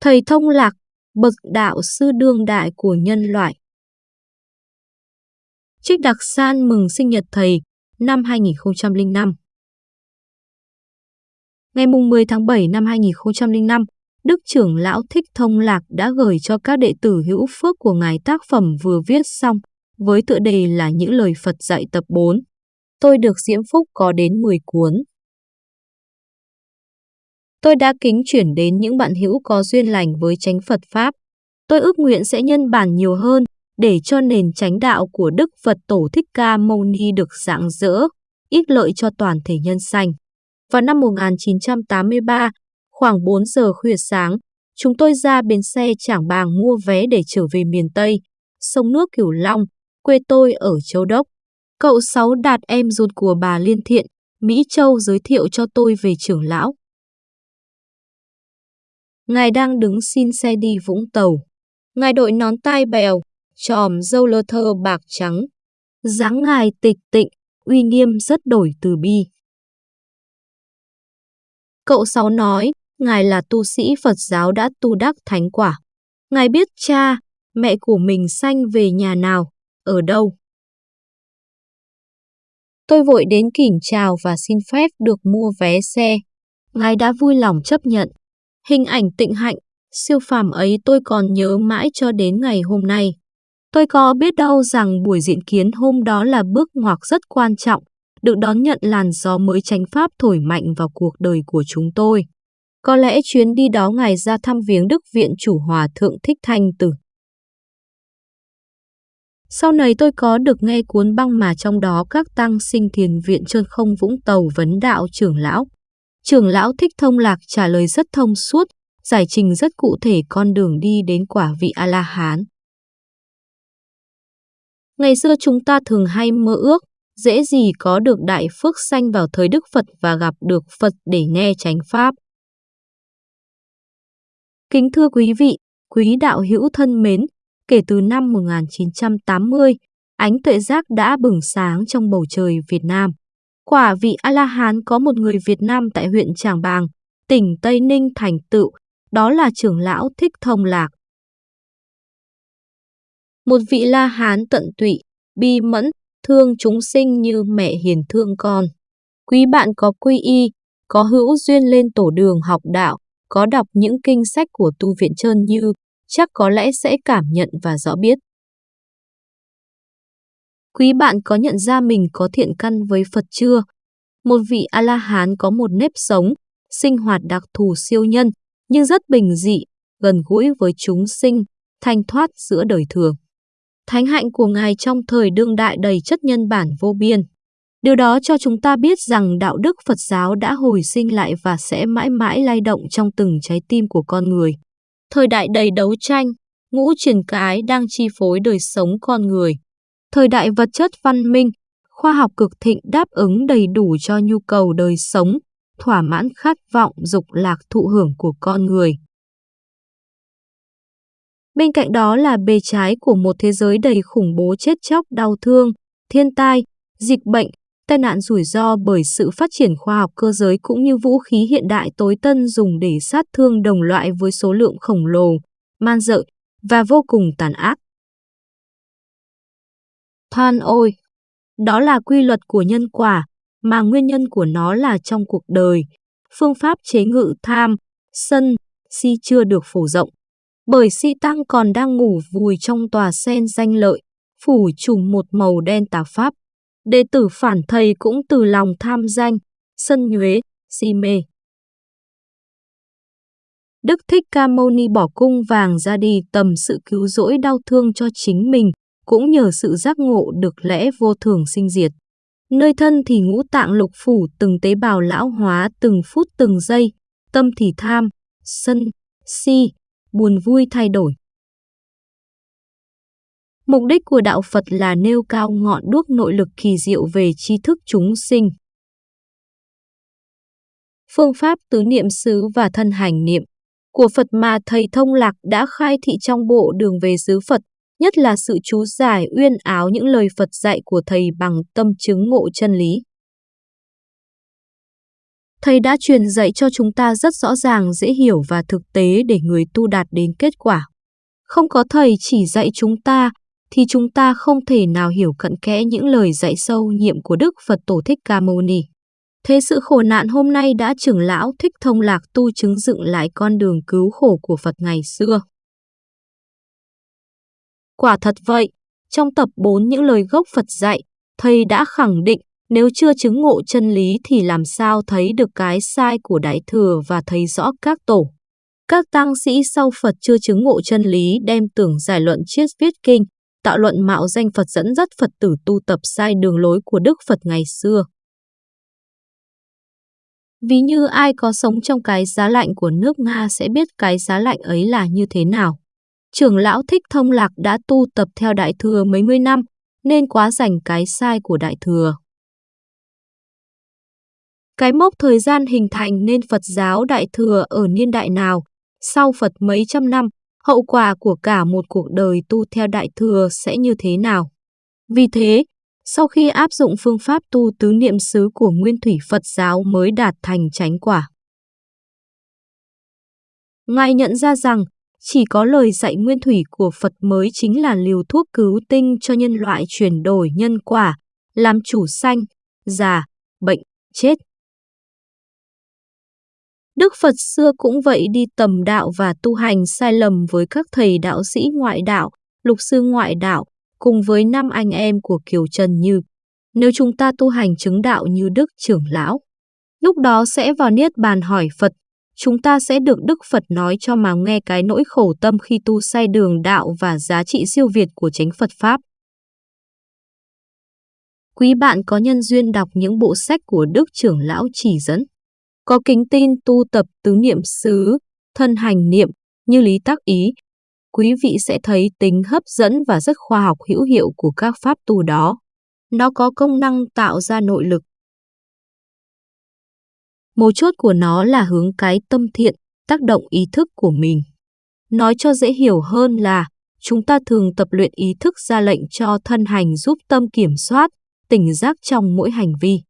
Thầy thông lạc, bậc đạo sư đương đại của nhân loại. Trích Đặc San mừng sinh nhật thầy năm 2005. Ngày 10 tháng 7 năm 2005, Đức trưởng lão Thích Thông Lạc đã gửi cho các đệ tử hữu phước của ngài tác phẩm vừa viết xong, với tựa đề là những lời Phật dạy tập 4. Tôi được diễm phúc có đến 10 cuốn. Tôi đã kính chuyển đến những bạn hữu có duyên lành với chánh Phật Pháp. Tôi ước nguyện sẽ nhân bản nhiều hơn để cho nền chánh đạo của Đức Phật Tổ Thích Ca Mâu Ni được rạng rỡ, ích lợi cho toàn thể nhân sanh. Vào năm 1983, khoảng 4 giờ khuya sáng, chúng tôi ra bến xe Trảng Bàng mua vé để trở về miền Tây, sông nước Cửu Long, quê tôi ở Châu Đốc. Cậu Sáu Đạt em ruột của bà Liên Thiện, Mỹ Châu giới thiệu cho tôi về trưởng lão. Ngài đang đứng xin xe đi Vũng Tàu. Ngài đội nón tai bèo, tròm dâu lơ thơ bạc trắng. dáng ngài tịch tịnh, uy nghiêm rất đổi từ bi. Cậu Sáu nói, Ngài là tu sĩ Phật giáo đã tu đắc thánh quả. Ngài biết cha, mẹ của mình sanh về nhà nào, ở đâu. Tôi vội đến kỉnh chào và xin phép được mua vé xe. Ngài đã vui lòng chấp nhận. Hình ảnh tịnh hạnh, siêu phàm ấy tôi còn nhớ mãi cho đến ngày hôm nay. Tôi có biết đâu rằng buổi diễn kiến hôm đó là bước ngoặt rất quan trọng, được đón nhận làn gió mới tránh pháp thổi mạnh vào cuộc đời của chúng tôi. Có lẽ chuyến đi đó ngài ra thăm viếng Đức Viện Chủ Hòa Thượng Thích Thanh Tử. Sau này tôi có được nghe cuốn băng mà trong đó các tăng sinh thiền viện trơn không vũng tàu vấn đạo trưởng lão. Trưởng lão Thích Thông Lạc trả lời rất thông suốt, giải trình rất cụ thể con đường đi đến quả vị A-la-hán. Ngày xưa chúng ta thường hay mơ ước, dễ gì có được đại phước sanh vào thời Đức Phật và gặp được Phật để nghe chánh Pháp. Kính thưa quý vị, quý đạo hữu thân mến, kể từ năm 1980, ánh tuệ giác đã bừng sáng trong bầu trời Việt Nam. Quả vị A-la-hán có một người Việt Nam tại huyện Tràng Bàng, tỉnh Tây Ninh thành tựu, đó là trưởng lão Thích Thông Lạc. Một vị La-hán tận tụy, bi mẫn, thương chúng sinh như mẹ hiền thương con. Quý bạn có quy y, có hữu duyên lên tổ đường học đạo, có đọc những kinh sách của tu viện trơn như, chắc có lẽ sẽ cảm nhận và rõ biết. Quý bạn có nhận ra mình có thiện căn với Phật chưa? Một vị A-la-hán có một nếp sống, sinh hoạt đặc thù siêu nhân, nhưng rất bình dị, gần gũi với chúng sinh, thanh thoát giữa đời thường. Thánh hạnh của Ngài trong thời đương đại đầy chất nhân bản vô biên. Điều đó cho chúng ta biết rằng đạo đức Phật giáo đã hồi sinh lại và sẽ mãi mãi lay động trong từng trái tim của con người. Thời đại đầy đấu tranh, ngũ truyền cái đang chi phối đời sống con người. Thời đại vật chất văn minh, khoa học cực thịnh đáp ứng đầy đủ cho nhu cầu đời sống, thỏa mãn khát vọng dục lạc thụ hưởng của con người. Bên cạnh đó là bề trái của một thế giới đầy khủng bố chết chóc đau thương, thiên tai, dịch bệnh, tai nạn rủi ro bởi sự phát triển khoa học cơ giới cũng như vũ khí hiện đại tối tân dùng để sát thương đồng loại với số lượng khổng lồ, man dợ và vô cùng tàn ác. Than ôi! Đó là quy luật của nhân quả, mà nguyên nhân của nó là trong cuộc đời. Phương pháp chế ngự tham, sân, si chưa được phổ rộng. Bởi si tăng còn đang ngủ vùi trong tòa sen danh lợi, phủ trùm một màu đen tà pháp. Đệ tử phản thầy cũng từ lòng tham danh, sân nhuế, si mê. Đức Thích Ca Mâu Ni bỏ cung vàng ra đi tầm sự cứu rỗi đau thương cho chính mình, cũng nhờ sự giác ngộ được lẽ vô thường sinh diệt. Nơi thân thì ngũ tạng lục phủ từng tế bào lão hóa từng phút từng giây, tâm thì tham, sân, si, buồn vui thay đổi. Mục đích của đạo Phật là nêu cao ngọn đuốc nội lực kỳ diệu về tri thức chúng sinh. Phương pháp tứ niệm xứ và thân hành niệm của Phật mà Thầy Thông Lạc đã khai thị trong bộ đường về xứ Phật, nhất là sự chú giải uyên áo những lời Phật dạy của Thầy bằng tâm chứng ngộ chân lý. Thầy đã truyền dạy cho chúng ta rất rõ ràng, dễ hiểu và thực tế để người tu đạt đến kết quả. Không có thầy chỉ dạy chúng ta, thì chúng ta không thể nào hiểu cận kẽ những lời dạy sâu nhiệm của Đức Phật Tổ Thích Ca Mâu Ni. Thế sự khổ nạn hôm nay đã trưởng lão thích thông lạc tu chứng dựng lại con đường cứu khổ của Phật ngày xưa. Quả thật vậy, trong tập 4 những lời gốc Phật dạy, thầy đã khẳng định nếu chưa chứng ngộ chân lý thì làm sao thấy được cái sai của Đại Thừa và thấy rõ các tổ. Các tăng sĩ sau Phật chưa chứng ngộ chân lý đem tưởng giải luận triết viết kinh, tạo luận mạo danh Phật dẫn dắt Phật tử tu tập sai đường lối của Đức Phật ngày xưa. Ví như ai có sống trong cái giá lạnh của nước Nga sẽ biết cái giá lạnh ấy là như thế nào. Trưởng lão Thích Thông Lạc đã tu tập theo Đại Thừa mấy mươi năm, nên quá rảnh cái sai của Đại Thừa. Cái mốc thời gian hình thành nên Phật giáo Đại Thừa ở niên đại nào, sau Phật mấy trăm năm, hậu quả của cả một cuộc đời tu theo Đại Thừa sẽ như thế nào. Vì thế, sau khi áp dụng phương pháp tu tứ niệm xứ của Nguyên Thủy Phật giáo mới đạt thành chánh quả. Ngài nhận ra rằng, chỉ có lời dạy Nguyên Thủy của Phật mới chính là liều thuốc cứu tinh cho nhân loại chuyển đổi nhân quả, làm chủ sanh, già, bệnh, chết. Đức Phật xưa cũng vậy đi tầm đạo và tu hành sai lầm với các thầy đạo sĩ ngoại đạo, lục sư ngoại đạo, cùng với năm anh em của Kiều Trần Như. Nếu chúng ta tu hành chứng đạo như Đức trưởng lão, lúc đó sẽ vào Niết Bàn hỏi Phật, chúng ta sẽ được Đức Phật nói cho mà nghe cái nỗi khổ tâm khi tu sai đường đạo và giá trị siêu việt của chánh Phật Pháp. Quý bạn có nhân duyên đọc những bộ sách của Đức trưởng lão chỉ dẫn có kính tin tu tập tứ niệm xứ, thân hành niệm như lý tác ý, quý vị sẽ thấy tính hấp dẫn và rất khoa học hữu hiệu của các pháp tu đó. Nó có công năng tạo ra nội lực. Mấu chốt của nó là hướng cái tâm thiện, tác động ý thức của mình. Nói cho dễ hiểu hơn là, chúng ta thường tập luyện ý thức ra lệnh cho thân hành giúp tâm kiểm soát, tỉnh giác trong mỗi hành vi.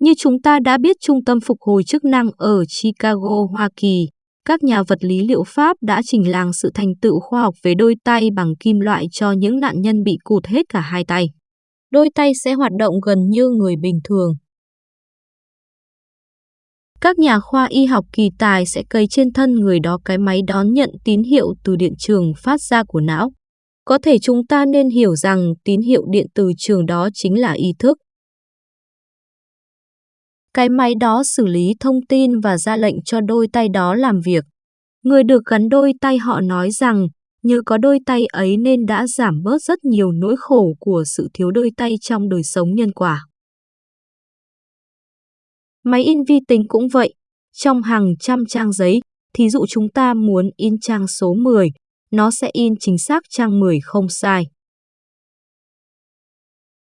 Như chúng ta đã biết Trung tâm Phục hồi chức năng ở Chicago, Hoa Kỳ, các nhà vật lý liệu pháp đã trình làng sự thành tựu khoa học về đôi tay bằng kim loại cho những nạn nhân bị cụt hết cả hai tay. Đôi tay sẽ hoạt động gần như người bình thường. Các nhà khoa y học kỳ tài sẽ cấy trên thân người đó cái máy đón nhận tín hiệu từ điện trường phát ra của não. Có thể chúng ta nên hiểu rằng tín hiệu điện từ trường đó chính là ý thức. Cái máy đó xử lý thông tin và ra lệnh cho đôi tay đó làm việc. Người được gắn đôi tay họ nói rằng, nhờ có đôi tay ấy nên đã giảm bớt rất nhiều nỗi khổ của sự thiếu đôi tay trong đời sống nhân quả. Máy in vi tính cũng vậy. Trong hàng trăm trang giấy, thí dụ chúng ta muốn in trang số 10, nó sẽ in chính xác trang 10 không sai.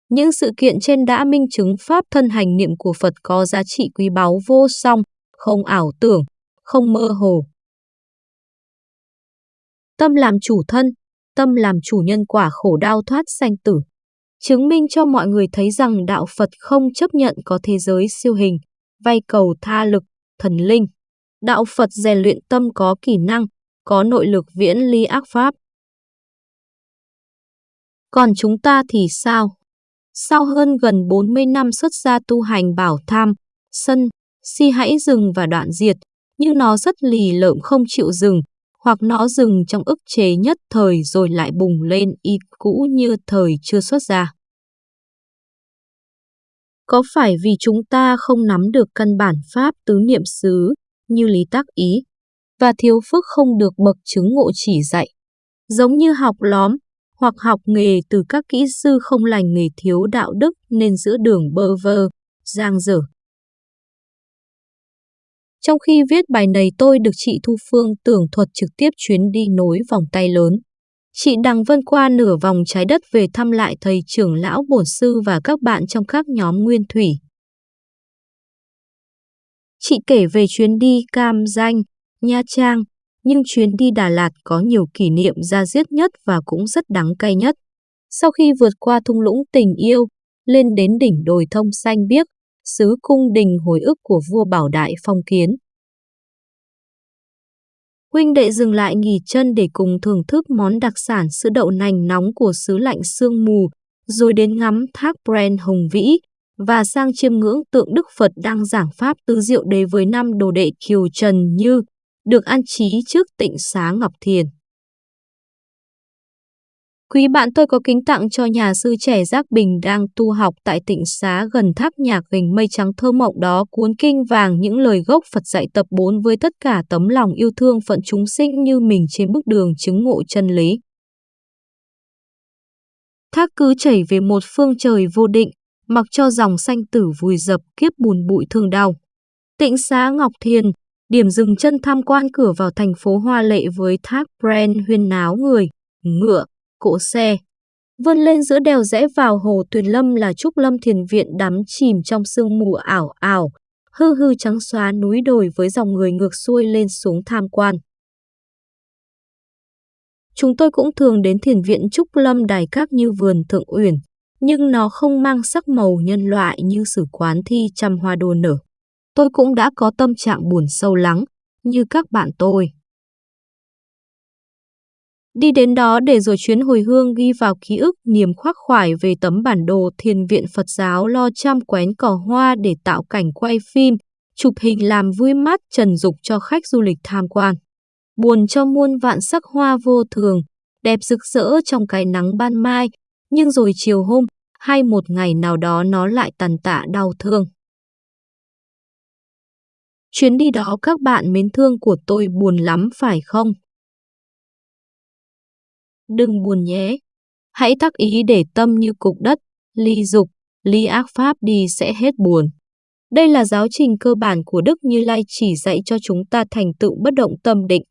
Những sự kiện trên đã minh chứng pháp thân hành niệm của Phật có giá trị quý báu vô song, không ảo tưởng, không mơ hồ. Tâm làm chủ thân, tâm làm chủ nhân quả khổ đau thoát sanh tử. Chứng minh cho mọi người thấy rằng đạo Phật không chấp nhận có thế giới siêu hình, vay cầu tha lực, thần linh. Đạo Phật rèn luyện tâm có kỹ năng, có nội lực viễn ly ác pháp. Còn chúng ta thì sao? Sau hơn gần 40 năm xuất gia tu hành bảo tham, sân, si hãy dừng và đoạn diệt, nhưng nó rất lì lợm không chịu dừng, hoặc nó dừng trong ức chế nhất thời rồi lại bùng lên y cũ như thời chưa xuất gia. Có phải vì chúng ta không nắm được căn bản pháp tứ niệm xứ như lý tác ý và thiếu phước không được bậc chứng ngộ chỉ dạy? Giống như học lóm, hoặc học nghề từ các kỹ sư không lành nghề thiếu đạo đức nên giữa đường bơ vơ, giang dở. Trong khi viết bài này tôi được chị Thu Phương tưởng thuật trực tiếp chuyến đi nối vòng tay lớn. Chị Đằng Vân qua nửa vòng trái đất về thăm lại thầy trưởng lão bổn sư và các bạn trong các nhóm nguyên thủy. Chị kể về chuyến đi Cam Danh, Nha Trang, nhưng chuyến đi Đà Lạt có nhiều kỷ niệm ra diết nhất và cũng rất đắng cay nhất. Sau khi vượt qua thung lũng tình yêu, lên đến đỉnh đồi thông xanh biếc, xứ cung đình hồi ức của vua Bảo Đại phong kiến. Huynh đệ dừng lại nghỉ chân để cùng thưởng thức món đặc sản sữa đậu nành nóng của xứ lạnh sương mù, rồi đến ngắm thác Bren hùng vĩ và sang chiêm ngưỡng tượng Đức Phật đang giảng pháp tứ diệu đế với năm đồ đệ Kiều Trần Như, được an trí trước tịnh xá Ngọc Thiền. Quý bạn tôi có kính tặng cho nhà sư trẻ Giác Bình đang tu học tại tịnh xá gần tháp nhạc gành mây trắng thơ mộng đó cuốn kinh vàng những lời gốc Phật dạy tập 4 với tất cả tấm lòng yêu thương phận chúng sinh như mình trên bước đường chứng ngộ chân lý. Thác cứ chảy về một phương trời vô định, mặc cho dòng xanh tử vùi dập kiếp bùn bụi thương đau. Tịnh xá Ngọc Thiền, điểm dừng chân tham quan cửa vào thành phố hoa lệ với thác Bren huyên náo người, ngựa, cỗ xe. Vươn lên giữa đèo rẽ vào hồ Tuyền Lâm là Trúc Lâm Thiền Viện đắm chìm trong sương mù ảo ảo, hư hư trắng xóa núi đồi với dòng người ngược xuôi lên xuống tham quan. Chúng tôi cũng thường đến thiền viện Trúc Lâm Đài Các như vườn Thượng Uyển, nhưng nó không mang sắc màu nhân loại như sử quán thi trăm hoa đua nở. Tôi cũng đã có tâm trạng buồn sâu lắng, như các bạn tôi. Đi đến đó để rồi chuyến hồi hương ghi vào ký ức niềm khoác khoải về tấm bản đồ thiền viện Phật giáo lo chăm quén cỏ hoa để tạo cảnh quay phim, chụp hình làm vui mắt trần dục cho khách du lịch tham quan. Buồn cho muôn vạn sắc hoa vô thường, đẹp rực rỡ trong cái nắng ban mai, nhưng rồi chiều hôm hay một ngày nào đó nó lại tàn tạ đau thương. Chuyến đi đó các bạn mến thương của tôi buồn lắm phải không? Đừng buồn nhé. Hãy thắc ý để tâm như cục đất, ly dục, ly ác pháp đi sẽ hết buồn. Đây là giáo trình cơ bản của Đức Như Lai chỉ dạy cho chúng ta thành tựu bất động tâm định.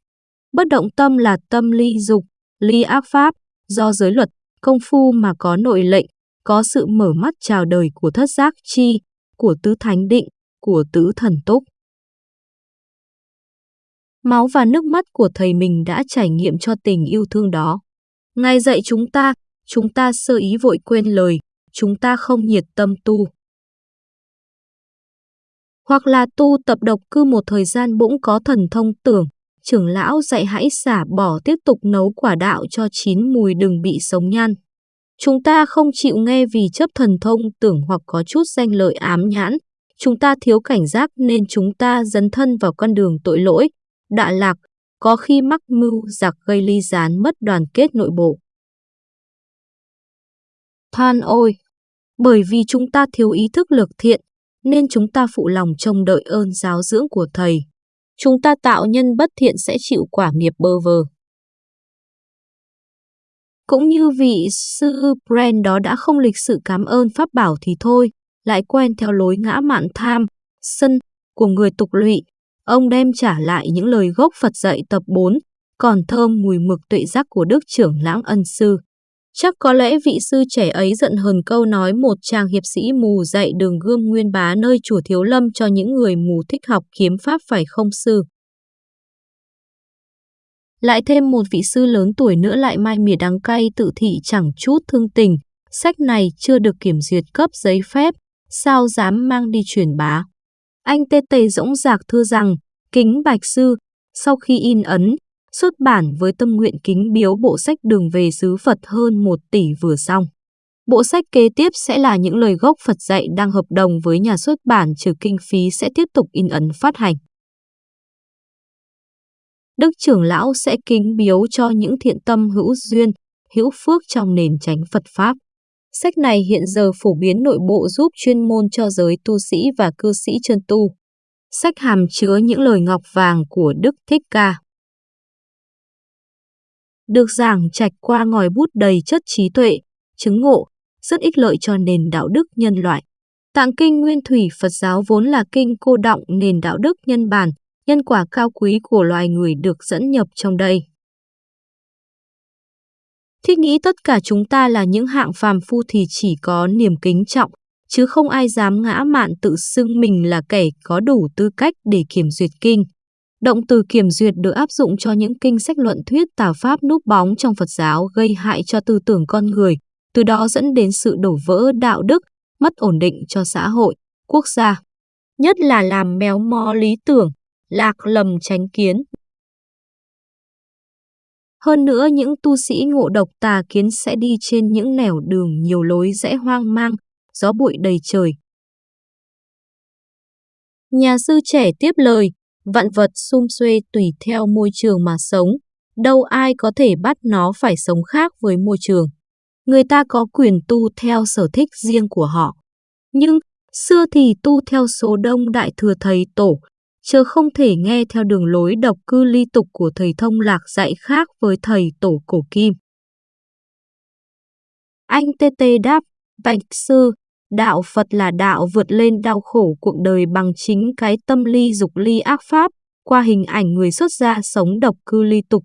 Bất động tâm là tâm ly dục, ly ác pháp, do giới luật, công phu mà có nội lệnh, có sự mở mắt chào đời của thất giác chi, của tứ thánh định, của tứ thần túc. Máu và nước mắt của thầy mình đã trải nghiệm cho tình yêu thương đó. Ngài dạy chúng ta, chúng ta sơ ý vội quên lời, chúng ta không nhiệt tâm tu. Hoặc là tu tập độc cư một thời gian bỗng có thần thông tưởng, trưởng lão dạy hãy xả bỏ tiếp tục nấu quả đạo cho chín mùi đừng bị sống nhan. Chúng ta không chịu nghe vì chấp thần thông tưởng hoặc có chút danh lợi ám nhãn. Chúng ta thiếu cảnh giác nên chúng ta dấn thân vào con đường tội lỗi, đạ lạc, có khi mắc mưu giặc gây ly gián mất đoàn kết nội bộ. Than ôi! Bởi vì chúng ta thiếu ý thức lực thiện, nên chúng ta phụ lòng trông đợi ơn giáo dưỡng của Thầy. Chúng ta tạo nhân bất thiện sẽ chịu quả nghiệp bơ vơ. Cũng như vị sư Brand đó đã không lịch sự cảm ơn Pháp bảo thì thôi, lại quen theo lối ngã mạn tham, sân của người tục lụy, ông đem trả lại những lời gốc Phật dạy tập 4, còn thơm mùi mực tuệ giác của Đức trưởng lãng ân sư. Chắc có lẽ vị sư trẻ ấy giận hờn câu nói một chàng hiệp sĩ mù dạy đường gươm nguyên bá nơi chùa Thiếu Lâm cho những người mù thích học kiếm pháp phải không sư. Lại thêm một vị sư lớn tuổi nữa lại mai mỉa đắng cay tự thị chẳng chút thương tình. Sách này chưa được kiểm duyệt cấp giấy phép, sao dám mang đi truyền bá. Anh tê tề dõng dạc thưa rằng, kính bạch sư, sau khi in ấn, xuất bản với tâm nguyện kính biếu bộ sách đường về xứ Phật hơn một tỷ vừa xong. Bộ sách kế tiếp sẽ là những lời gốc Phật dạy đang hợp đồng với nhà xuất bản trừ kinh phí sẽ tiếp tục in ấn phát hành. Đức trưởng lão sẽ kính biếu cho những thiện tâm hữu duyên, hữu phước trong nền tránh Phật Pháp. Sách này hiện giờ phổ biến nội bộ giúp chuyên môn cho giới tu sĩ và cư sĩ chân tu. Sách hàm chứa những lời ngọc vàng của Đức Thích Ca. Được giảng trạch qua ngòi bút đầy chất trí tuệ, chứng ngộ, rất ích lợi cho nền đạo đức nhân loại. Tạng kinh Nguyên Thủy Phật giáo vốn là kinh cô động nền đạo đức nhân bản, nhân quả cao quý của loài người được dẫn nhập trong đây. Thiết nghĩ tất cả chúng ta là những hạng phàm phu thì chỉ có niềm kính trọng, chứ không ai dám ngã mạn tự xưng mình là kẻ có đủ tư cách để kiểm duyệt kinh. Động từ kiểm duyệt được áp dụng cho những kinh sách luận thuyết tà pháp núp bóng trong Phật giáo gây hại cho tư tưởng con người, từ đó dẫn đến sự đổ vỡ đạo đức, mất ổn định cho xã hội, quốc gia. Nhất là làm méo mó lý tưởng, lạc lầm tránh kiến. Hơn nữa những tu sĩ ngộ độc tà kiến sẽ đi trên những nẻo đường nhiều lối rẽ hoang mang, gió bụi đầy trời. Nhà sư trẻ tiếp lời, vạn vật xung xuê tùy theo môi trường mà sống, đâu ai có thể bắt nó phải sống khác với môi trường. Người ta có quyền tu theo sở thích riêng của họ. Nhưng, xưa thì tu theo số đông đại thừa thầy tổ, chớ không thể nghe theo đường lối độc cư ly tục của thầy thông lạc dạy khác với thầy tổ cổ kim. Anh tê tê đáp, bạch sư, đạo Phật là đạo vượt lên đau khổ cuộc đời bằng chính cái tâm ly dục ly ác pháp, qua hình ảnh người xuất gia sống độc cư ly tục.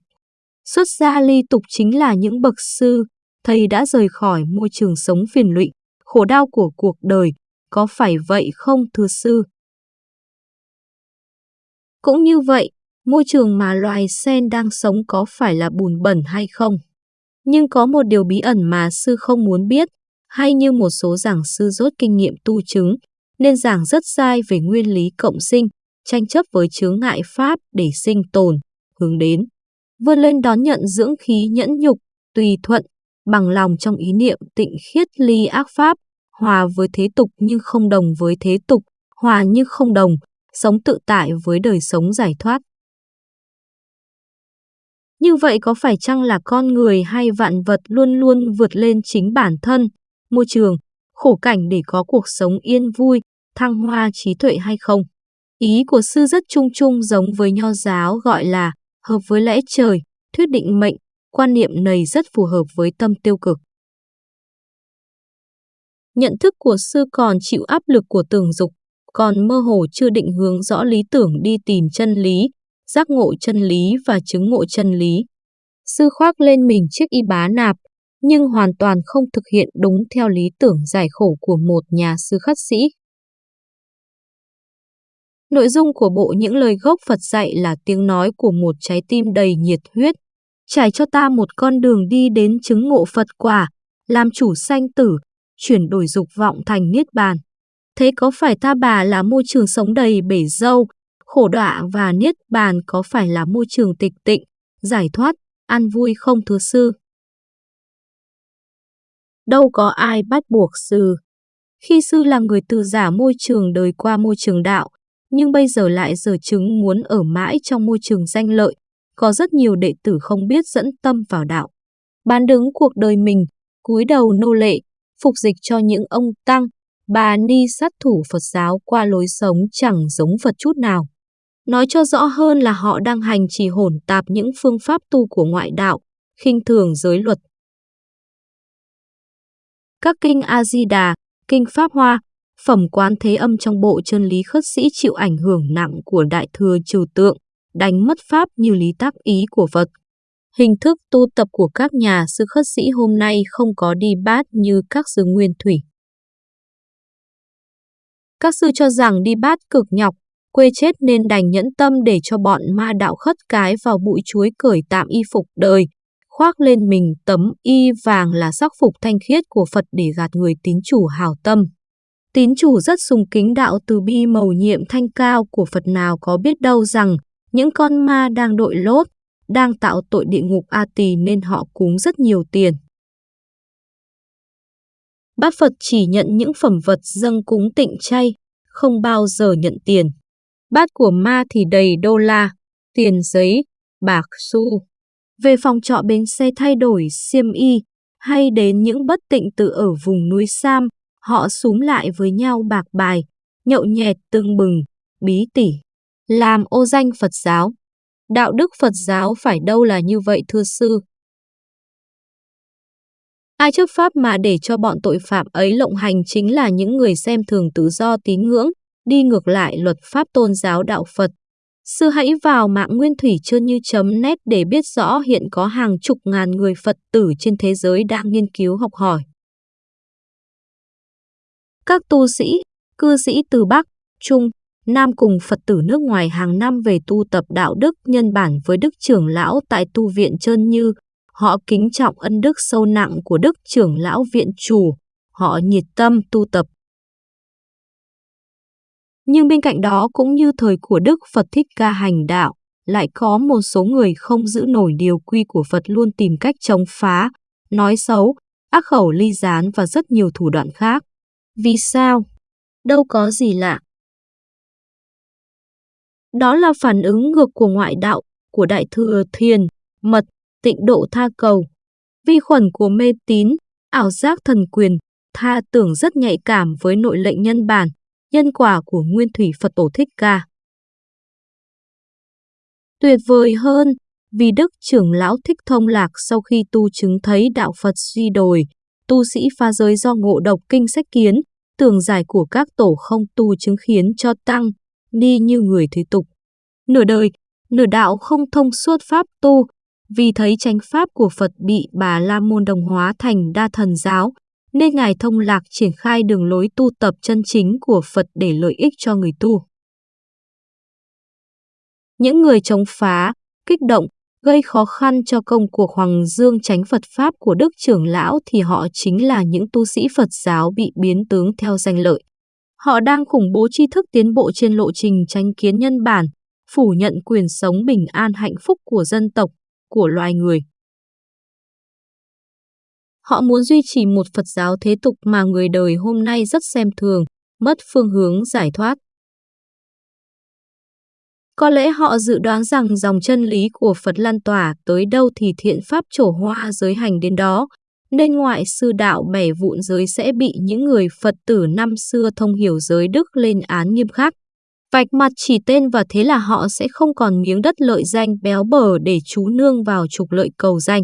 Xuất gia ly tục chính là những bậc sư, thầy đã rời khỏi môi trường sống phiền lụy, khổ đau của cuộc đời, có phải vậy không thưa sư? Cũng như vậy, môi trường mà loài sen đang sống có phải là bùn bẩn hay không? Nhưng có một điều bí ẩn mà sư không muốn biết, hay như một số giảng sư rốt kinh nghiệm tu chứng, nên giảng rất sai về nguyên lý cộng sinh, tranh chấp với chướng ngại pháp để sinh tồn, hướng đến. Vươn lên đón nhận dưỡng khí nhẫn nhục, tùy thuận, bằng lòng trong ý niệm tịnh khiết ly ác pháp, hòa với thế tục nhưng không đồng với thế tục, hòa nhưng không đồng, sống tự tại với đời sống giải thoát. Như vậy có phải chăng là con người hay vạn vật luôn luôn vượt lên chính bản thân, môi trường, khổ cảnh để có cuộc sống yên vui, thăng hoa trí tuệ hay không? Ý của sư rất chung chung giống với nho giáo gọi là hợp với lẽ trời, thuyết định mệnh, quan niệm này rất phù hợp với tâm tiêu cực. Nhận thức của sư còn chịu áp lực của tưởng dục, còn mơ hồ chưa định hướng rõ lý tưởng đi tìm chân lý, giác ngộ chân lý và chứng ngộ chân lý. Sư khoác lên mình chiếc y bá nạp, nhưng hoàn toàn không thực hiện đúng theo lý tưởng giải khổ của một nhà sư khất sĩ. Nội dung của bộ những lời gốc Phật dạy là tiếng nói của một trái tim đầy nhiệt huyết, trải cho ta một con đường đi đến chứng ngộ Phật quả, làm chủ sanh tử, chuyển đổi dục vọng thành niết bàn. Thế có phải ta bà là môi trường sống đầy bể dâu, khổ đọa và niết bàn có phải là môi trường tịch tịnh, giải thoát, an vui không thưa sư? Đâu có ai bắt buộc sư. Khi sư là người từ giả môi trường đời qua môi trường đạo, nhưng bây giờ lại giờ chứng muốn ở mãi trong môi trường danh lợi, có rất nhiều đệ tử không biết dẫn tâm vào đạo. Bán đứng cuộc đời mình, cúi đầu nô lệ, phục dịch cho những ông tăng, bà ni sát thủ Phật giáo qua lối sống chẳng giống Phật chút nào. Nói cho rõ hơn là họ đang hành trì hỗn tạp những phương pháp tu của ngoại đạo, khinh thường giới luật. Các kinh A-di-đà, kinh Pháp Hoa, phẩm quán thế âm trong bộ chân lý khất sĩ chịu ảnh hưởng nặng của đại thừa trừ tượng, đánh mất pháp như lý tác ý của Phật. Hình thức tu tập của các nhà sư khất sĩ hôm nay không có đi bát như các sư nguyên thủy. Các sư cho rằng đi bát cực nhọc, quê chết nên đành nhẫn tâm để cho bọn ma đạo khất cái vào bụi chuối cởi tạm y phục đời, khoác lên mình tấm y vàng là sắc phục thanh khiết của Phật để gạt người tín chủ hào tâm. Tín chủ rất sùng kính đạo từ bi màu nhiệm thanh cao của Phật nào có biết đâu rằng những con ma đang đội lốt, đang tạo tội địa ngục A Tỳ nên họ cúng rất nhiều tiền. Bát Phật chỉ nhận những phẩm vật dâng cúng tịnh chay, không bao giờ nhận tiền. Bát của ma thì đầy đô la, tiền giấy, bạc xu. Về phòng trọ bến xe thay đổi xiêm y, hay đến những bất tịnh tự ở vùng núi Sam, họ súm lại với nhau bạc bài, nhậu nhẹt tương bừng, bí tỉ, làm ô danh Phật giáo. Đạo đức Phật giáo phải đâu là như vậy thưa sư? Ai chấp pháp mà để cho bọn tội phạm ấy lộng hành chính là những người xem thường tự do tín ngưỡng, đi ngược lại luật pháp tôn giáo đạo Phật. Sư hãy vào mạng nguyên thủy trơn như chấm nét để biết rõ hiện có hàng chục ngàn người Phật tử trên thế giới đang nghiên cứu học hỏi. Các tu sĩ, cư sĩ từ Bắc, Trung, Nam cùng Phật tử nước ngoài hàng năm về tu tập đạo đức nhân bản với Đức trưởng lão tại tu viện Trơn Như. Họ kính trọng ân đức sâu nặng của Đức trưởng lão viện chủ. Họ nhiệt tâm tu tập Nhưng bên cạnh đó cũng như thời của Đức Phật Thích Ca hành đạo, lại có một số người không giữ nổi điều quy của Phật luôn tìm cách chống phá, nói xấu, ác khẩu ly gián và rất nhiều thủ đoạn khác. Vì sao? Đâu có gì lạ. Đó là phản ứng ngược của ngoại đạo, của đại thừa thiền, mật, tịnh độ tha cầu. Vi khuẩn của mê tín, ảo giác thần quyền, tha tưởng rất nhạy cảm với nội lệnh nhân bản, nhân quả của nguyên thủy Phật Tổ Thích Ca. Tuyệt vời hơn, vì Đức trưởng lão Thích Thông Lạc sau khi tu chứng thấy đạo Phật suy đồi, tu sĩ pha giới do ngộ độc kinh sách kiến, tường giải của các tổ không tu chứng khiến cho tăng, ni như người thế tục. Nửa đời, nửa đạo không thông suốt pháp tu, vì thấy chánh pháp của Phật bị bà La Môn đồng hóa thành đa thần giáo, nên Ngài Thông Lạc triển khai đường lối tu tập chân chính của Phật để lợi ích cho người tu. Những người chống phá, kích động, gây khó khăn cho công cuộc Hoàng Dương tránh Phật Pháp của Đức trưởng lão thì họ chính là những tu sĩ Phật giáo bị biến tướng theo danh lợi. Họ đang khủng bố tri thức tiến bộ trên lộ trình tranh kiến nhân bản, phủ nhận quyền sống bình an hạnh phúc của dân tộc, của loài người. Họ muốn duy trì một Phật giáo thế tục mà người đời hôm nay rất xem thường, mất phương hướng giải thoát. Có lẽ họ dự đoán rằng dòng chân lý của Phật lan tỏa tới đâu thì thiện pháp trổ hoa giới hành đến đó, nên ngoại sư đạo bẻ vụn giới sẽ bị những người Phật tử năm xưa thông hiểu giới đức lên án nghiêm khắc. Vạch mặt chỉ tên và thế là họ sẽ không còn miếng đất lợi danh béo bở để chú nương vào trục lợi cầu danh.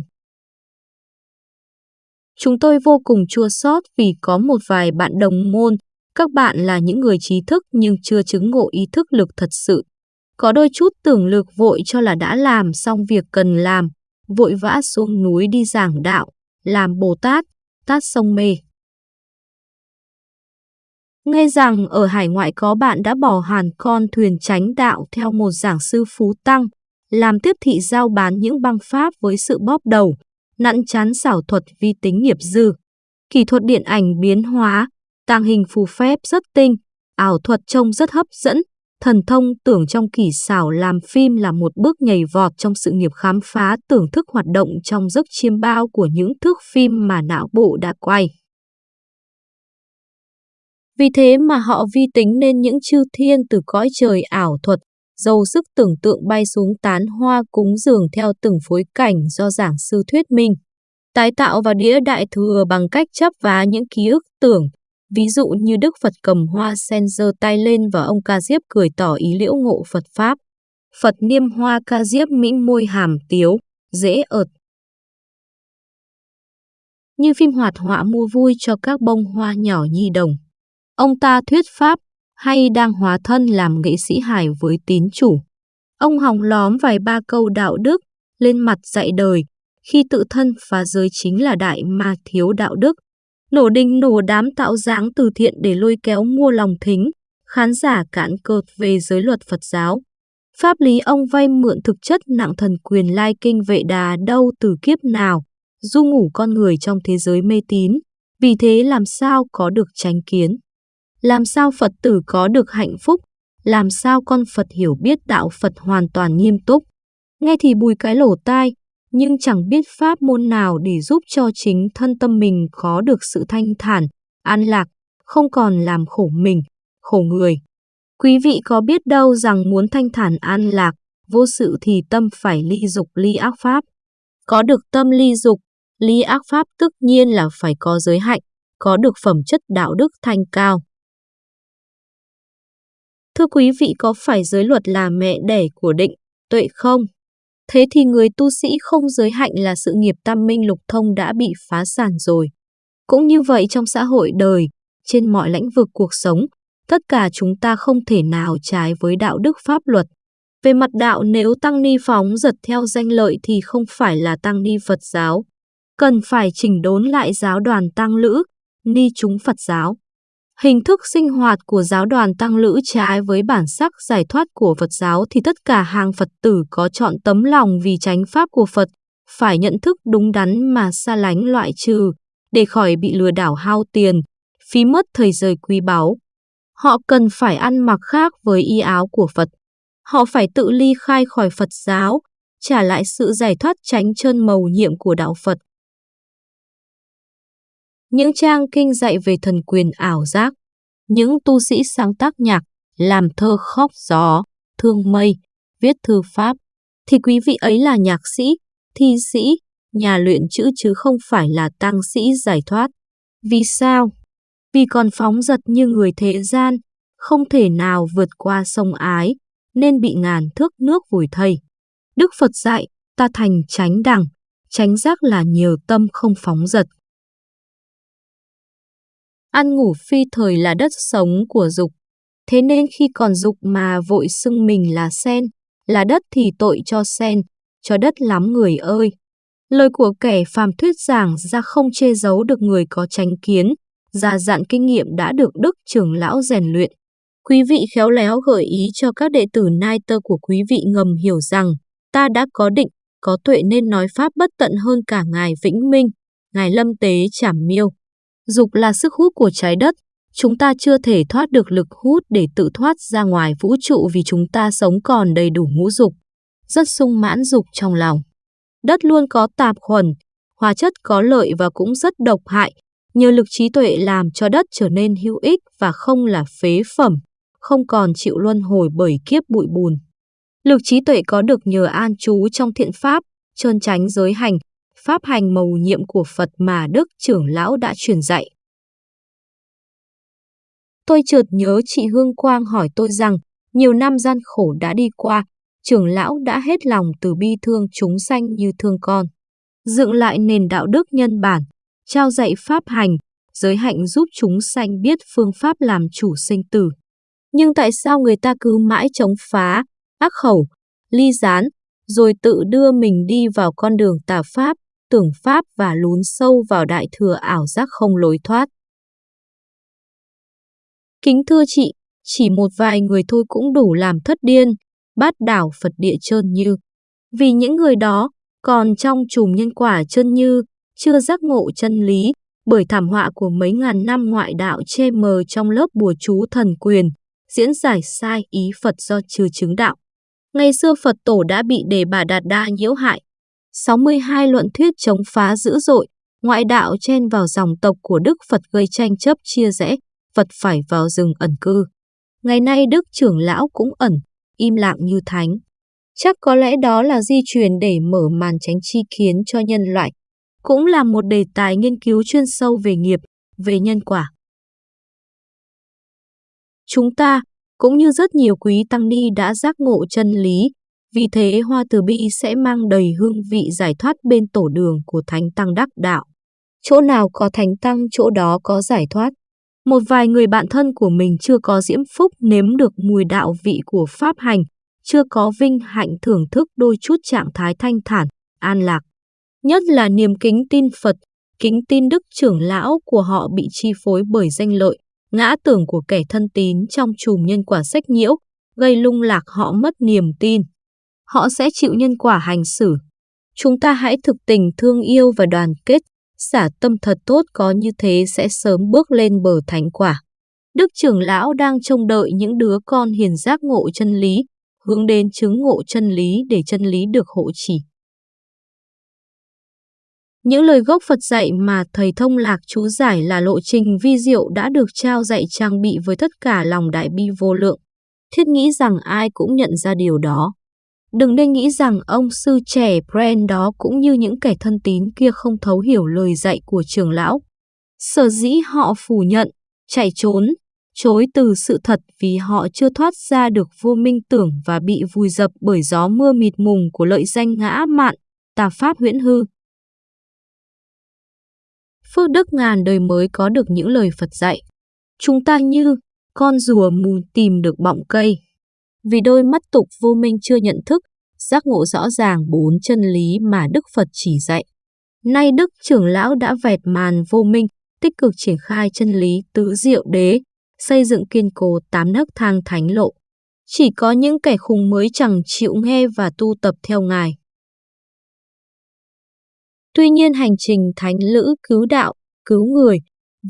Chúng tôi vô cùng chua xót vì có một vài bạn đồng môn, các bạn là những người trí thức nhưng chưa chứng ngộ ý thức lực thật sự. Có đôi chút tưởng lực vội cho là đã làm xong việc cần làm, vội vã xuống núi đi giảng đạo, làm Bồ Tát, tát sông mê. Nghe rằng ở hải ngoại có bạn đã bỏ hàn con thuyền tránh đạo theo một giảng sư phú tăng, làm tiếp thị giao bán những băng pháp với sự bóp đầu, nặn chán xảo thuật vi tính nghiệp dư. Kỹ thuật điện ảnh biến hóa, tàng hình phù phép rất tinh, ảo thuật trông rất hấp dẫn, thần thông tưởng trong kỳ xảo làm phim là một bước nhảy vọt trong sự nghiệp khám phá tưởng thức hoạt động trong giấc chiêm bao của những thước phim mà não bộ đã quay. Vì thế mà họ vi tính nên những chư thiên từ cõi trời ảo thuật, dầu sức tưởng tượng bay xuống tán hoa cúng dường theo từng phối cảnh do giảng sư thuyết minh. Tái tạo vào đĩa đại thừa bằng cách chấp vá những ký ức tưởng, ví dụ như Đức Phật cầm hoa sen giơ tay lên và ông Ca Diếp cười tỏ ý liễu ngộ Phật Pháp. Phật niêm hoa Ca Diếp mĩnh môi hàm tiếu, dễ ợt. Như phim hoạt họa mua vui cho các bông hoa nhỏ nhi đồng. Ông ta thuyết pháp hay đang hóa thân làm nghệ sĩ hài với tín chủ. Ông hòng lóm vài ba câu đạo đức lên mặt dạy đời, khi tự thân phá giới chính là đại ma thiếu đạo đức. Nổ đình nổ đám tạo dáng từ thiện để lôi kéo mua lòng thính, khán giả cản cợt về giới luật Phật giáo. Pháp lý ông vay mượn thực chất nặng thần quyền lai kinh vệ đà đâu từ kiếp nào, du ngủ con người trong thế giới mê tín, vì thế làm sao có được tránh kiến. Làm sao Phật tử có được hạnh phúc? Làm sao con Phật hiểu biết đạo Phật hoàn toàn nghiêm túc? Nghe thì bùi cái lỗ tai, nhưng chẳng biết pháp môn nào để giúp cho chính thân tâm mình có được sự thanh thản, an lạc, không còn làm khổ mình, khổ người. Quý vị có biết đâu rằng muốn thanh thản an lạc, vô sự thì tâm phải ly dục ly ác pháp. Có được tâm ly dục, ly ác pháp tất nhiên là phải có giới hạnh, có được phẩm chất đạo đức thanh cao. Thưa quý vị có phải giới luật là mẹ đẻ của định, tuệ không? Thế thì người tu sĩ không giới hạnh là sự nghiệp tam minh lục thông đã bị phá sản rồi. Cũng như vậy trong xã hội đời, trên mọi lĩnh vực cuộc sống, tất cả chúng ta không thể nào trái với đạo đức pháp luật. Về mặt đạo nếu tăng ni phóng giật theo danh lợi thì không phải là tăng ni Phật giáo. Cần phải chỉnh đốn lại giáo đoàn tăng lữ, ni chúng Phật giáo. Hình thức sinh hoạt của giáo đoàn tăng lữ trái với bản sắc giải thoát của Phật giáo thì tất cả hàng Phật tử có chọn tấm lòng vì tránh pháp của Phật, phải nhận thức đúng đắn mà xa lánh loại trừ, để khỏi bị lừa đảo hao tiền, phí mất thời giờ quý báu. Họ cần phải ăn mặc khác với y áo của Phật. Họ phải tự ly khai khỏi Phật giáo, trả lại sự giải thoát tránh chân màu nhiệm của đạo Phật. Những trang kinh dạy về thần quyền ảo giác, những tu sĩ sáng tác nhạc, làm thơ khóc gió, thương mây, viết thư pháp, thì quý vị ấy là nhạc sĩ, thi sĩ, nhà luyện chữ chứ không phải là tăng sĩ giải thoát. Vì sao? Vì còn phóng giật như người thế gian, không thể nào vượt qua sông ái, nên bị ngàn thước nước vùi thầy. Đức Phật dạy, ta thành tránh đẳng, tránh giác là nhiều tâm không phóng giật. Ăn ngủ phi thời là đất sống của dục, thế nên khi còn dục mà vội xưng mình là sen, là đất thì tội cho sen, cho đất lắm người ơi. Lời của kẻ phàm thuyết giảng ra không che giấu được người có tránh kiến, già dặn kinh nghiệm đã được Đức trưởng lão rèn luyện. Quý vị khéo léo gợi ý cho các đệ tử nai tơ của quý vị ngầm hiểu rằng ta đã có định, có tuệ nên nói pháp bất tận hơn cả Ngài Vĩnh Minh, Ngài Lâm Tế Trảm Miêu. Dục là sức hút của trái đất, chúng ta chưa thể thoát được lực hút để tự thoát ra ngoài vũ trụ vì chúng ta sống còn đầy đủ ngũ dục, rất sung mãn dục trong lòng. Đất luôn có tạp khuẩn, hóa chất có lợi và cũng rất độc hại, nhờ lực trí tuệ làm cho đất trở nên hữu ích và không là phế phẩm, không còn chịu luân hồi bởi kiếp bụi bùn. Lực trí tuệ có được nhờ an trú trong thiện pháp, trơn tránh giới hành, pháp hành mầu nhiệm của Phật mà Đức trưởng lão đã truyền dạy. Tôi chợt nhớ chị Hương Quang hỏi tôi rằng, nhiều năm gian khổ đã đi qua, trưởng lão đã hết lòng từ bi thương chúng sanh như thương con. Dựng lại nền đạo đức nhân bản, trao dạy pháp hành, giới hạnh giúp chúng sanh biết phương pháp làm chủ sinh tử. Nhưng tại sao người ta cứ mãi chống phá, ác khẩu, ly gián, rồi tự đưa mình đi vào con đường tà pháp, tưởng pháp và lún sâu vào đại thừa ảo giác không lối thoát. Kính thưa chị, chỉ một vài người thôi cũng đủ làm thất điên, bát đảo Phật địa trơn như. Vì những người đó còn trong chùm nhân quả chân như, chưa giác ngộ chân lý, bởi thảm họa của mấy ngàn năm ngoại đạo che mờ trong lớp bùa chú thần quyền, diễn giải sai ý Phật do chưa chứng đạo. Ngày xưa Phật tổ đã bị đề bà Đạt Đa nhiễu hại. 62 luận thuyết chống phá dữ dội, ngoại đạo chen vào dòng tộc của Đức Phật gây tranh chấp chia rẽ, Phật phải vào rừng ẩn cư. Ngày nay Đức trưởng lão cũng ẩn, im lặng như thánh. Chắc có lẽ đó là di truyền để mở màn tránh chi kiến cho nhân loại. Cũng là một đề tài nghiên cứu chuyên sâu về nghiệp, về nhân quả. Chúng ta, cũng như rất nhiều quý tăng ni đã giác ngộ chân lý, vì thế hoa từ bi sẽ mang đầy hương vị giải thoát bên tổ đường của thánh tăng đắc đạo. Chỗ nào có thánh tăng chỗ đó có giải thoát. Một vài người bạn thân của mình chưa có diễm phúc nếm được mùi đạo vị của pháp hành, chưa có vinh hạnh thưởng thức đôi chút trạng thái thanh thản, an lạc. Nhất là niềm kính tin Phật, kính tin đức trưởng lão của họ bị chi phối bởi danh lợi, ngã tưởng của kẻ thân tín trong chùm nhân quả sách nhiễu, gây lung lạc họ mất niềm tin. Họ sẽ chịu nhân quả hành xử. Chúng ta hãy thực tình thương yêu và đoàn kết, xả tâm thật tốt có như thế sẽ sớm bước lên bờ thánh quả. Đức trưởng lão đang trông đợi những đứa con hiền giác ngộ chân lý, hướng đến chứng ngộ chân lý để chân lý được hộ chỉ. Những lời gốc Phật dạy mà thầy thông lạc chú giải là lộ trình vi diệu đã được trao dạy trang bị với tất cả lòng đại bi vô lượng. Thiết nghĩ rằng ai cũng nhận ra điều đó. Đừng nên nghĩ rằng ông sư trẻ Brand đó cũng như những kẻ thân tín kia không thấu hiểu lời dạy của trường lão. Sở dĩ họ phủ nhận, chạy trốn, chối từ sự thật vì họ chưa thoát ra được vô minh tưởng và bị vùi dập bởi gió mưa mịt mùng của lợi danh ngã mạn, tà pháp huyễn hư. Phước đức ngàn đời mới có được những lời Phật dạy. Chúng ta như con rùa mù tìm được bọng cây. Vì đôi mắt tục vô minh chưa nhận thức, giác ngộ rõ ràng bốn chân lý mà Đức Phật chỉ dạy. Nay Đức trưởng lão đã vẹt màn vô minh, tích cực triển khai chân lý tứ diệu đế, xây dựng kiên cố tám nấc thang thánh lộ. Chỉ có những kẻ khùng mới chẳng chịu nghe và tu tập theo Ngài. Tuy nhiên hành trình thánh lữ cứu đạo, cứu người,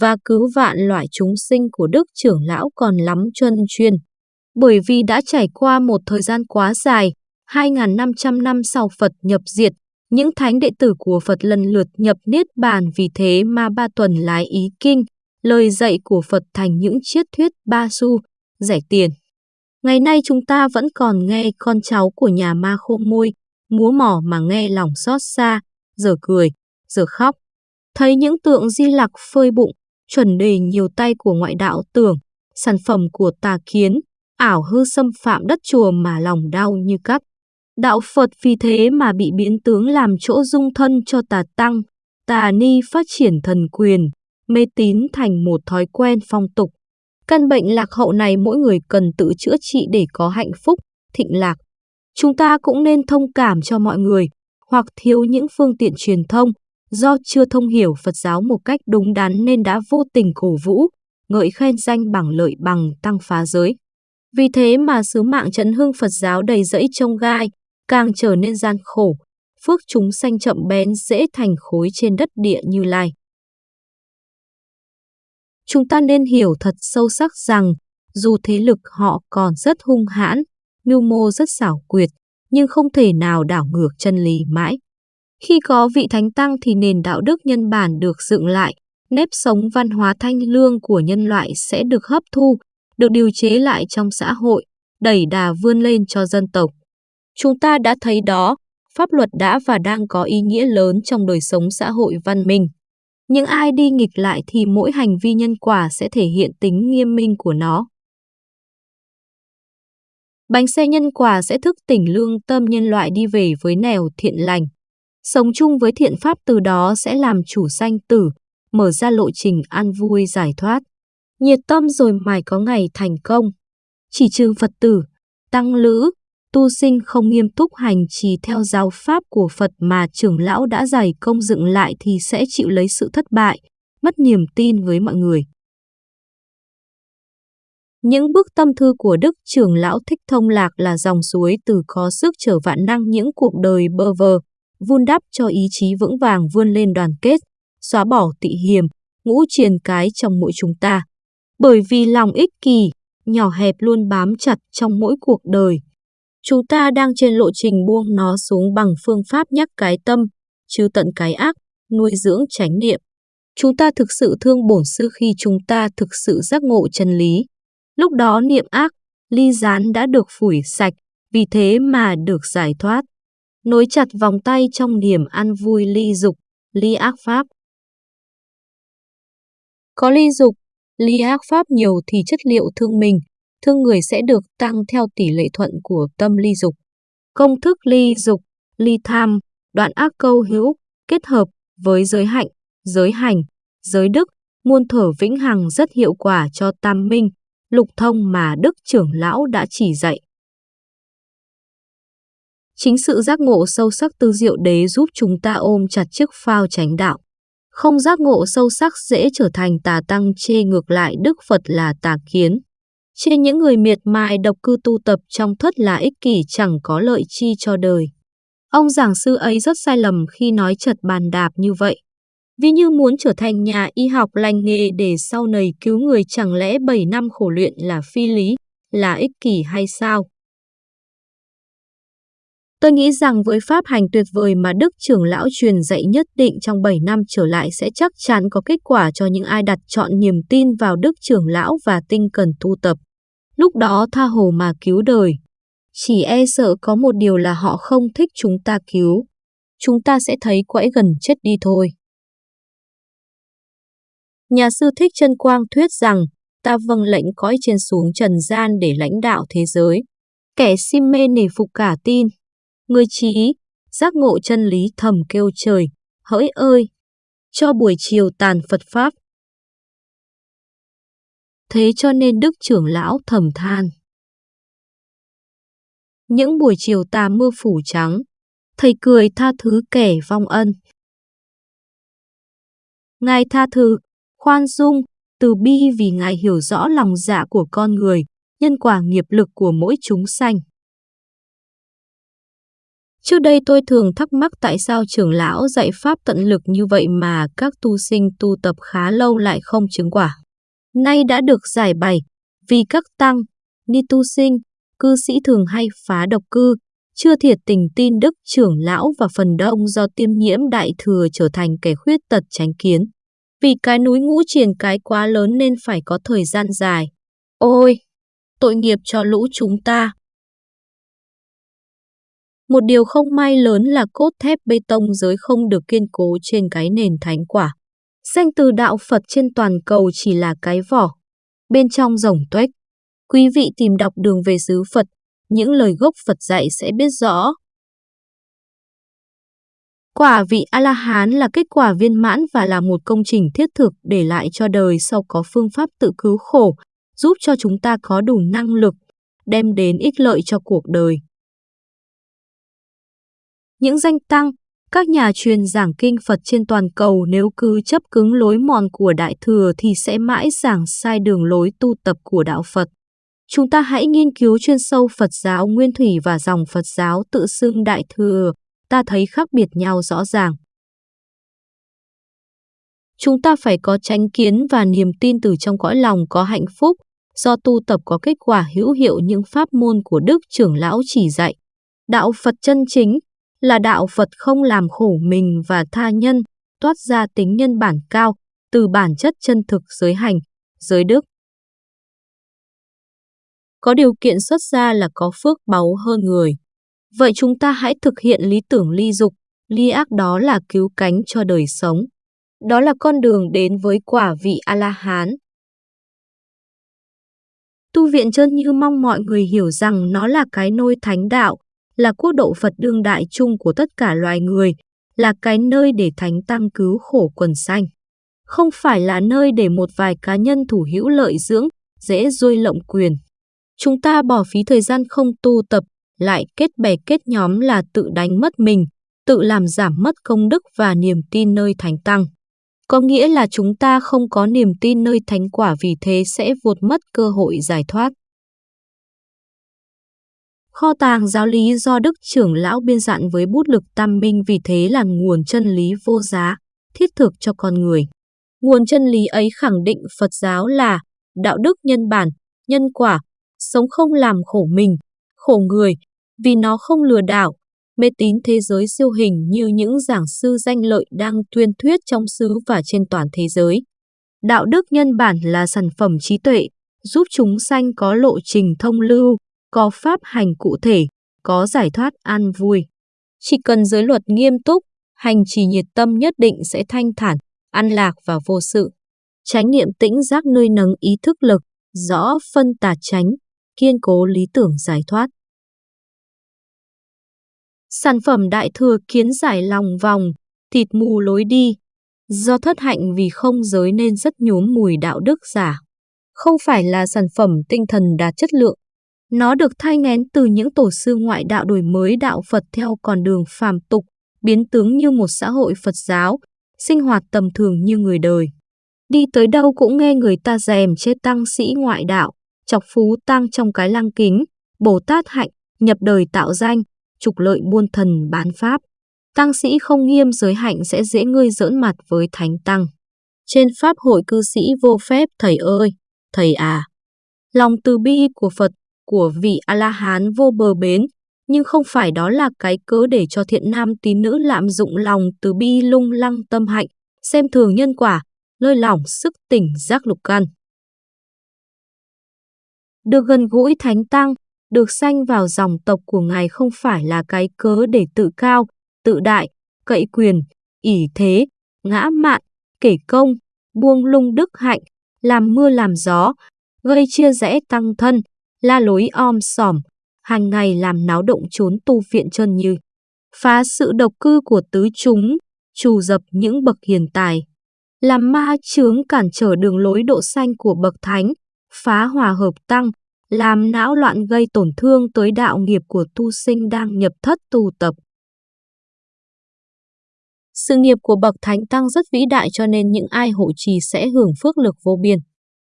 và cứu vạn loại chúng sinh của Đức trưởng lão còn lắm chân chuyên. Bởi vì đã trải qua một thời gian quá dài, 2.500 năm sau Phật nhập diệt, những thánh đệ tử của Phật lần lượt nhập Niết Bàn vì thế mà ba tuần lái ý kinh, lời dạy của Phật thành những triết thuyết ba xu, rẻ tiền. Ngày nay chúng ta vẫn còn nghe con cháu của nhà ma khô môi, múa mỏ mà nghe lòng xót xa, giờ cười, giờ khóc. Thấy những tượng di lặc phơi bụng, chuẩn đề nhiều tay của ngoại đạo tưởng, sản phẩm của tà kiến, ảo hư xâm phạm đất chùa mà lòng đau như cắt. Đạo Phật vì thế mà bị biến tướng làm chỗ dung thân cho tà tăng, tà ni phát triển thần quyền, mê tín thành một thói quen phong tục. Căn bệnh lạc hậu này mỗi người cần tự chữa trị để có hạnh phúc, thịnh lạc. Chúng ta cũng nên thông cảm cho mọi người, hoặc thiếu những phương tiện truyền thông, do chưa thông hiểu Phật giáo một cách đúng đắn nên đã vô tình cổ vũ, ngợi khen danh bằng lợi bằng tăng phá giới. Vì thế mà sứ mạng trấn hưng Phật giáo đầy rẫy trông gai, càng trở nên gian khổ, phước chúng sanh chậm bén dễ thành khối trên đất địa như lai. Chúng ta nên hiểu thật sâu sắc rằng, dù thế lực họ còn rất hung hãn, mưu mô rất xảo quyệt, nhưng không thể nào đảo ngược chân lý mãi. Khi có vị thánh tăng thì nền đạo đức nhân bản được dựng lại, nếp sống văn hóa thanh lương của nhân loại sẽ được hấp thu, được điều chế lại trong xã hội, đẩy đà vươn lên cho dân tộc. Chúng ta đã thấy đó, pháp luật đã và đang có ý nghĩa lớn trong đời sống xã hội văn minh. Những ai đi nghịch lại thì mỗi hành vi nhân quả sẽ thể hiện tính nghiêm minh của nó. Bánh xe nhân quả sẽ thức tỉnh lương tâm nhân loại đi về với nẻo thiện lành. Sống chung với thiện pháp từ đó sẽ làm chủ sanh tử, mở ra lộ trình an vui giải thoát. Nhiệt tâm rồi mài có ngày thành công. Chỉ trừ Phật tử, tăng lữ, tu sinh không nghiêm túc hành trì theo giáo pháp của Phật mà trưởng lão đã giải công dựng lại thì sẽ chịu lấy sự thất bại, mất niềm tin với mọi người. Những bức tâm thư của Đức trưởng lão Thích Thông Lạc là dòng suối từ có sức trở vạn năng những cuộc đời bơ vơ, vun đắp cho ý chí vững vàng vươn lên đoàn kết, xóa bỏ tị hiềm, ngũ triền cái trong mỗi chúng ta. Bởi vì lòng ích kỷ, nhỏ hẹp luôn bám chặt trong mỗi cuộc đời. Chúng ta đang trên lộ trình buông nó xuống bằng phương pháp nhắc cái tâm, chứ tận cái ác, nuôi dưỡng chánh niệm. Chúng ta thực sự thương bổn sư khi chúng ta thực sự giác ngộ chân lý. Lúc đó niệm ác, ly gián đã được phủi sạch, vì thế mà được giải thoát. Nối chặt vòng tay trong niềm ăn vui ly dục, ly ác pháp. Có ly dục, ly ác pháp nhiều thì chất liệu thương mình, thương người sẽ được tăng theo tỷ lệ thuận của tâm ly dục. Công thức ly dục, ly tham, đoạn ác câu hữu, kết hợp với giới hạnh, giới hành, giới đức, muôn thở vĩnh hằng rất hiệu quả cho tam minh, lục thông mà Đức trưởng lão đã chỉ dạy. Chính sự giác ngộ sâu sắc tư diệu đế giúp chúng ta ôm chặt chiếc phao tránh đạo. Không giác ngộ sâu sắc dễ trở thành tà tăng chê ngược lại Đức Phật là tà kiến. Trên những người miệt mài độc cư tu tập trong thất là ích kỷ chẳng có lợi chi cho đời. Ông giảng sư ấy rất sai lầm khi nói chật bàn đạp như vậy. Vì như muốn trở thành nhà y học lành nghề để sau này cứu người chẳng lẽ 7 năm khổ luyện là phi lý, là ích kỷ hay sao? Tôi nghĩ rằng với pháp hành tuyệt vời mà Đức trưởng lão truyền dạy nhất định trong 7 năm trở lại sẽ chắc chắn có kết quả cho những ai đặt chọn niềm tin vào Đức trưởng lão và tinh cần tu tập. Lúc đó tha hồ mà cứu đời. Chỉ e sợ có một điều là họ không thích chúng ta cứu. Chúng ta sẽ thấy quẫy gần chết đi thôi. Nhà sư Thích chân Quang thuyết rằng, ta vâng lệnh cõi trên xuống trần gian để lãnh đạo thế giới. Kẻ si mê nể phục cả tin. Người trí, giác ngộ chân lý thầm kêu trời, hỡi ơi! Cho buổi chiều tàn Phật Pháp. Thế cho nên Đức trưởng lão thầm than. Những buổi chiều tà mưa phủ trắng, thầy cười tha thứ kẻ vong ân. Ngài tha thứ, khoan dung, từ bi vì Ngài hiểu rõ lòng dạ của con người, nhân quả nghiệp lực của mỗi chúng sanh. Trước đây tôi thường thắc mắc tại sao trưởng lão dạy pháp tận lực như vậy mà các tu sinh tu tập khá lâu lại không chứng quả. Nay đã được giải bày, vì các tăng, ni tu sinh, cư sĩ thường hay phá độc cư, chưa thiệt tình tin đức trưởng lão và phần đông do tiêm nhiễm đại thừa trở thành kẻ khuyết tật tránh kiến. Vì cái núi ngũ triền cái quá lớn nên phải có thời gian dài. Ôi, tội nghiệp cho lũ chúng ta. Một điều không may lớn là cốt thép bê tông giới không được kiên cố trên cái nền thánh quả. Danh từ đạo Phật trên toàn cầu chỉ là cái vỏ, bên trong rồng tuếch. Quý vị tìm đọc đường về xứ Phật, những lời gốc Phật dạy sẽ biết rõ. Quả vị A-la-hán là kết quả viên mãn và là một công trình thiết thực để lại cho đời sau có phương pháp tự cứu khổ, giúp cho chúng ta có đủ năng lực, đem đến ích lợi cho cuộc đời. Những danh tăng, các nhà truyền giảng kinh Phật trên toàn cầu nếu cứ chấp cứng lối mòn của Đại Thừa thì sẽ mãi giảng sai đường lối tu tập của Đạo Phật. Chúng ta hãy nghiên cứu chuyên sâu Phật giáo Nguyên Thủy và dòng Phật giáo tự xưng Đại Thừa, ta thấy khác biệt nhau rõ ràng. Chúng ta phải có tránh kiến và niềm tin từ trong cõi lòng có hạnh phúc, do tu tập có kết quả hữu hiệu những pháp môn của Đức trưởng lão chỉ dạy. Đạo Phật chân chính là đạo Phật không làm khổ mình và tha nhân, toát ra tính nhân bản cao, từ bản chất chân thực giới hành, giới đức. Có điều kiện xuất ra là có phước báu hơn người. Vậy chúng ta hãy thực hiện lý tưởng ly dục, ly ác đó là cứu cánh cho đời sống. Đó là con đường đến với quả vị A-la-hán. Tu viện chân như mong mọi người hiểu rằng nó là cái nôi thánh đạo, là quốc độ Phật đương đại chung của tất cả loài người, là cái nơi để thánh tăng cứu khổ quần sanh. Không phải là nơi để một vài cá nhân thủ hữu lợi dưỡng, dễ rơi lộng quyền. Chúng ta bỏ phí thời gian không tu tập, lại kết bè kết nhóm là tự đánh mất mình, tự làm giảm mất công đức và niềm tin nơi thánh tăng. Có nghĩa là chúng ta không có niềm tin nơi thánh quả vì thế sẽ vụt mất cơ hội giải thoát. Kho tàng giáo lý do Đức trưởng lão biên dặn với bút lực tam minh vì thế là nguồn chân lý vô giá, thiết thực cho con người. Nguồn chân lý ấy khẳng định Phật giáo là đạo đức nhân bản, nhân quả, sống không làm khổ mình, khổ người, vì nó không lừa đảo, mê tín thế giới siêu hình như những giảng sư danh lợi đang tuyên thuyết trong xứ và trên toàn thế giới. Đạo đức nhân bản là sản phẩm trí tuệ, giúp chúng sanh có lộ trình thông lưu, có pháp hành cụ thể, có giải thoát an vui. Chỉ cần giới luật nghiêm túc, hành trì nhiệt tâm nhất định sẽ thanh thản, an lạc và vô sự. Chánh niệm tĩnh giác nơi nấng ý thức lực, rõ phân tà tránh, kiên cố lý tưởng giải thoát. Sản phẩm đại thừa kiến giải lòng vòng, thịt mù lối đi. Do thất hạnh vì không giới nên rất nhốm mùi đạo đức giả. Không phải là sản phẩm tinh thần đạt chất lượng, nó được thay ngén từ những tổ sư ngoại đạo đổi mới đạo Phật theo con đường phàm tục, biến tướng như một xã hội Phật giáo, sinh hoạt tầm thường như người đời. Đi tới đâu cũng nghe người ta dèm chê tăng sĩ ngoại đạo, chọc phú tăng trong cái lăng kính, Bồ Tát hạnh, nhập đời tạo danh, trục lợi buôn thần bán pháp. Tăng sĩ không nghiêm giới hạnh sẽ dễ ngươi giỡn mặt với thánh tăng. Trên pháp hội cư sĩ vô phép thầy ơi, thầy à. Lòng từ bi của Phật của vị A-la-hán vô bờ bến, nhưng không phải đó là cái cớ để cho thiện nam tín nữ lạm dụng lòng từ bi lung lăng tâm hạnh, xem thường nhân quả, lơi lỏng sức tỉnh giác lục căn. Được gần gũi thánh tăng, được sanh vào dòng tộc của ngài không phải là cái cớ để tự cao, tự đại, cậy quyền, ỷ thế, ngã mạn, kể công, buông lung đức hạnh, làm mưa làm gió, gây chia rẽ tăng thân, la lối om sòm, hàng ngày làm náo động trốn tu viện chân như, phá sự độc cư của tứ chúng, trù dập những bậc hiền tài, làm ma chướng cản trở đường lối độ xanh của bậc thánh, phá hòa hợp tăng, làm não loạn gây tổn thương tới đạo nghiệp của tu sinh đang nhập thất tu tập. Sự nghiệp của bậc thánh tăng rất vĩ đại cho nên những ai hộ trì sẽ hưởng phước lực vô biên.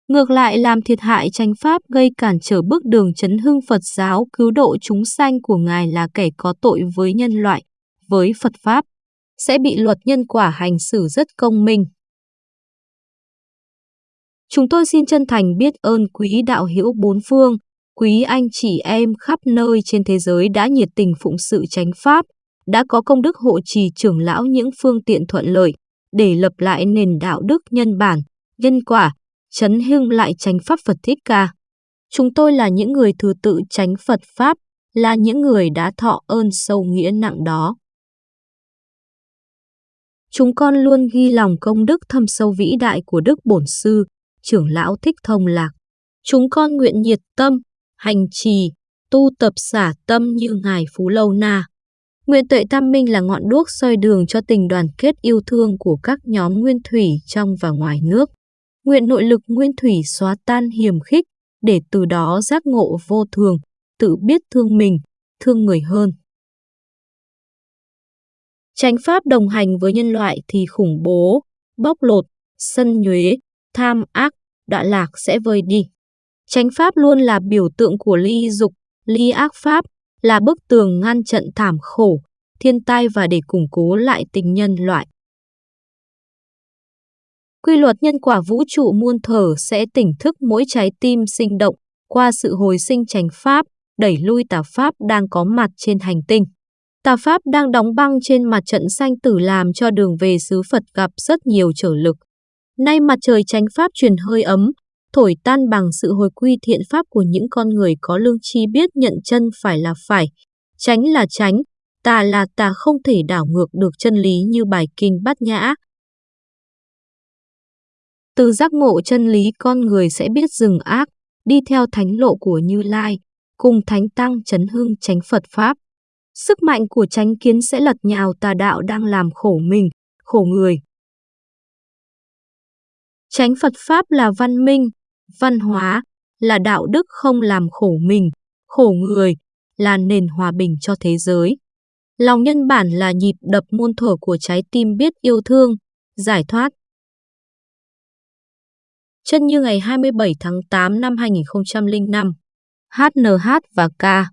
Ngược lại làm thiệt hại chánh pháp gây cản trở bước đường chấn hưng Phật giáo cứu độ chúng sanh của Ngài là kẻ có tội với nhân loại, với Phật Pháp, sẽ bị luật nhân quả hành xử rất công minh. Chúng tôi xin chân thành biết ơn quý đạo hữu bốn phương, quý anh chị em khắp nơi trên thế giới đã nhiệt tình phụng sự chánh pháp, đã có công đức hộ trì trưởng lão những phương tiện thuận lợi để lập lại nền đạo đức nhân bản, nhân quả, chấn hưng lại tránh pháp Phật Thích Ca. Chúng tôi là những người thứ tự tránh Phật Pháp, là những người đã thọ ơn sâu nghĩa nặng đó. Chúng con luôn ghi lòng công đức thâm sâu vĩ đại của Đức Bổn Sư, trưởng lão Thích Thông Lạc. Chúng con nguyện nhiệt tâm, hành trì, tu tập xả tâm như Ngài Phú Lâu Na. Nguyện tuệ tam minh là ngọn đuốc soi đường cho tình đoàn kết yêu thương của các nhóm nguyên thủy trong và ngoài nước. Nguyện nội lực nguyên thủy xóa tan hiểm khích, để từ đó giác ngộ vô thường, tự biết thương mình, thương người hơn. Tránh pháp đồng hành với nhân loại thì khủng bố, bóc lột, sân nhuế, tham ác, đọa lạc sẽ vơi đi. Tránh pháp luôn là biểu tượng của ly dục, ly ác pháp, là bức tường ngăn trận thảm khổ, thiên tai và để củng cố lại tình nhân loại. Quy luật nhân quả vũ trụ muôn thở sẽ tỉnh thức mỗi trái tim sinh động qua sự hồi sinh tránh pháp, đẩy lui tà pháp đang có mặt trên hành tinh. Tà pháp đang đóng băng trên mặt trận sanh tử làm cho đường về xứ Phật gặp rất nhiều trở lực. Nay mặt trời tránh pháp truyền hơi ấm, thổi tan bằng sự hồi quy thiện pháp của những con người có lương tri biết nhận chân phải là phải, tránh là tránh, tà là tà không thể đảo ngược được chân lý như bài kinh bát nhã. Từ giác ngộ chân lý con người sẽ biết dừng ác, đi theo thánh lộ của Như Lai, cùng thánh tăng chấn hưng tránh Phật Pháp. Sức mạnh của tránh kiến sẽ lật nhào tà đạo đang làm khổ mình, khổ người. Tránh Phật Pháp là văn minh, văn hóa, là đạo đức không làm khổ mình, khổ người, là nền hòa bình cho thế giới. Lòng nhân bản là nhịp đập muôn thở của trái tim biết yêu thương, giải thoát. Chân như ngày 27 tháng 8 năm 2005, HNH và K.